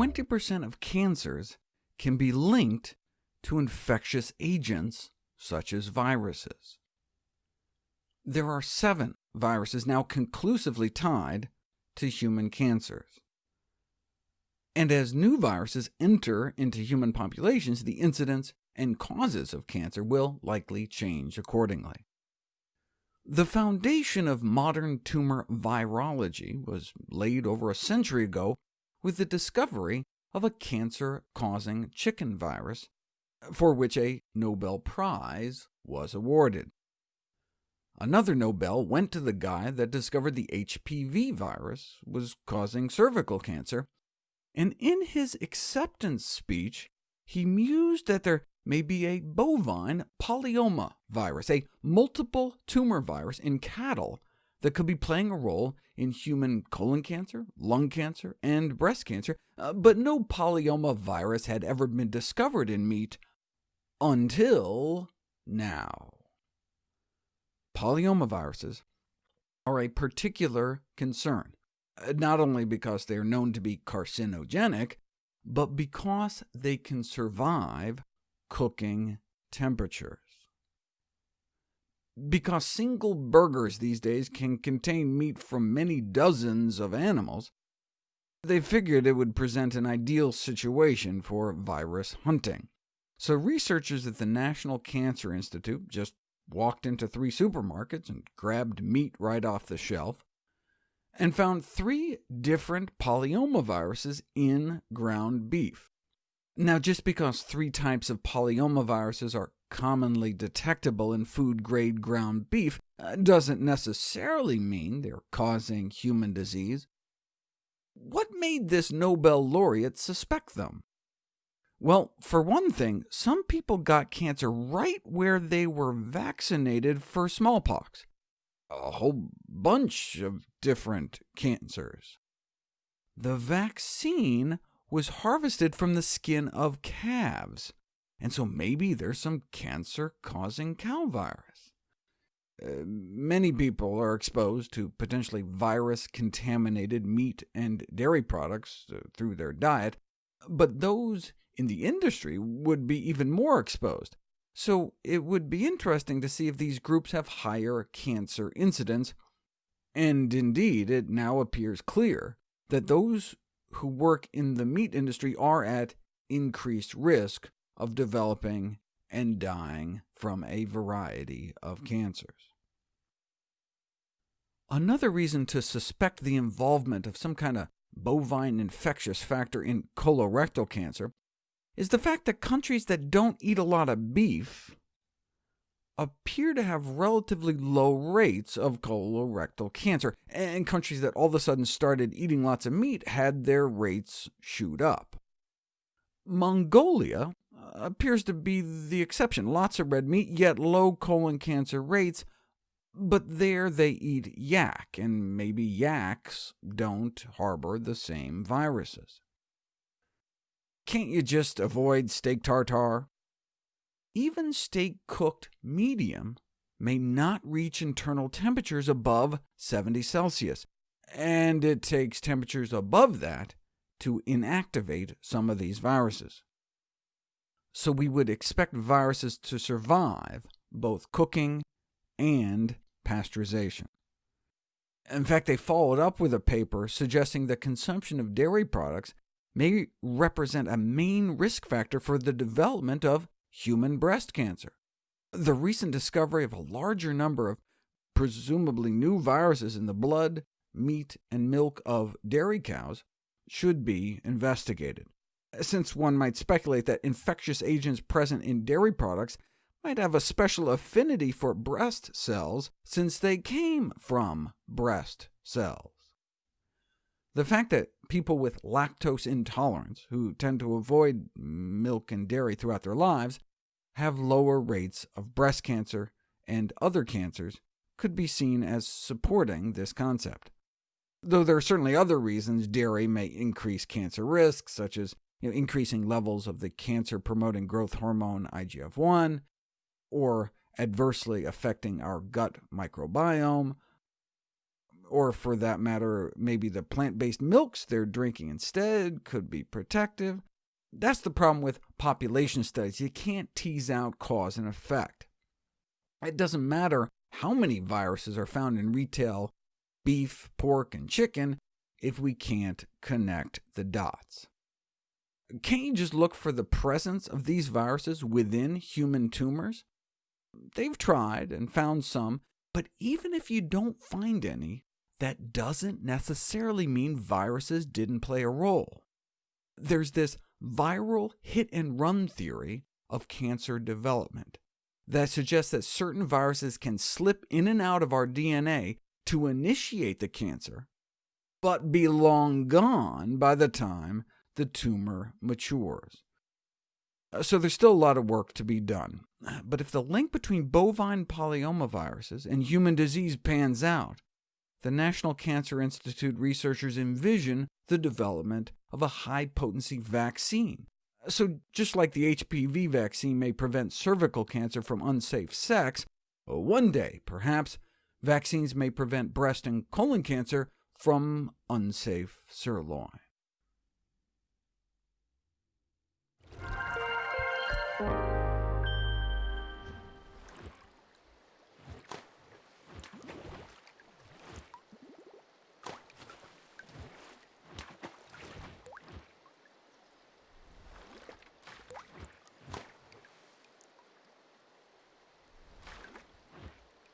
20% of cancers can be linked to infectious agents such as viruses. There are seven viruses now conclusively tied to human cancers. And as new viruses enter into human populations, the incidence and causes of cancer will likely change accordingly. The foundation of modern tumor virology was laid over a century ago with the discovery of a cancer-causing chicken virus, for which a Nobel Prize was awarded. Another Nobel went to the guy that discovered the HPV virus was causing cervical cancer, and in his acceptance speech he mused that there may be a bovine polyoma virus, a multiple tumor virus in cattle that could be playing a role in human colon cancer, lung cancer, and breast cancer, uh, but no polyoma virus had ever been discovered in meat until now. Polyoma viruses are a particular concern, uh, not only because they are known to be carcinogenic, but because they can survive cooking temperatures. Because single burgers these days can contain meat from many dozens of animals, they figured it would present an ideal situation for virus hunting. So researchers at the National Cancer Institute just walked into three supermarkets and grabbed meat right off the shelf, and found three different polyomaviruses in ground beef. Now, just because three types of polyomaviruses are commonly detectable in food-grade ground beef uh, doesn't necessarily mean they're causing human disease. What made this Nobel laureate suspect them? Well, for one thing, some people got cancer right where they were vaccinated for smallpox. A whole bunch of different cancers. The vaccine was harvested from the skin of calves, and so maybe there's some cancer-causing cow virus. Uh, many people are exposed to potentially virus-contaminated meat and dairy products uh, through their diet, but those in the industry would be even more exposed. So it would be interesting to see if these groups have higher cancer incidence, and indeed it now appears clear that those who work in the meat industry are at increased risk of developing and dying from a variety of cancers. Another reason to suspect the involvement of some kind of bovine infectious factor in colorectal cancer is the fact that countries that don't eat a lot of beef appear to have relatively low rates of colorectal cancer, and countries that all of a sudden started eating lots of meat had their rates shoot up. Mongolia uh, appears to be the exception. Lots of red meat, yet low colon cancer rates, but there they eat yak, and maybe yaks don't harbor the same viruses. Can't you just avoid steak tartare? Even steak cooked medium may not reach internal temperatures above 70 Celsius, and it takes temperatures above that to inactivate some of these viruses. So we would expect viruses to survive both cooking and pasteurization. In fact, they followed up with a paper suggesting that consumption of dairy products may represent a main risk factor for the development of human breast cancer. The recent discovery of a larger number of presumably new viruses in the blood, meat, and milk of dairy cows should be investigated, since one might speculate that infectious agents present in dairy products might have a special affinity for breast cells, since they came from breast cells. The fact that people with lactose intolerance, who tend to avoid milk and dairy throughout their lives, have lower rates of breast cancer and other cancers could be seen as supporting this concept. Though there are certainly other reasons dairy may increase cancer risks, such as you know, increasing levels of the cancer-promoting growth hormone IGF-1, or adversely affecting our gut microbiome, or for that matter, maybe the plant-based milks they're drinking instead could be protective. That's the problem with population studies. You can't tease out cause and effect. It doesn't matter how many viruses are found in retail beef, pork, and chicken if we can't connect the dots. Can't you just look for the presence of these viruses within human tumors? They've tried and found some, but even if you don't find any, that doesn't necessarily mean viruses didn't play a role. There's this viral hit-and-run theory of cancer development that suggests that certain viruses can slip in and out of our DNA to initiate the cancer, but be long gone by the time the tumor matures. So there's still a lot of work to be done. But if the link between bovine polyomaviruses and human disease pans out, the National Cancer Institute researchers envision the development of a high-potency vaccine. So just like the HPV vaccine may prevent cervical cancer from unsafe sex, oh, one day, perhaps, vaccines may prevent breast and colon cancer from unsafe sirloin.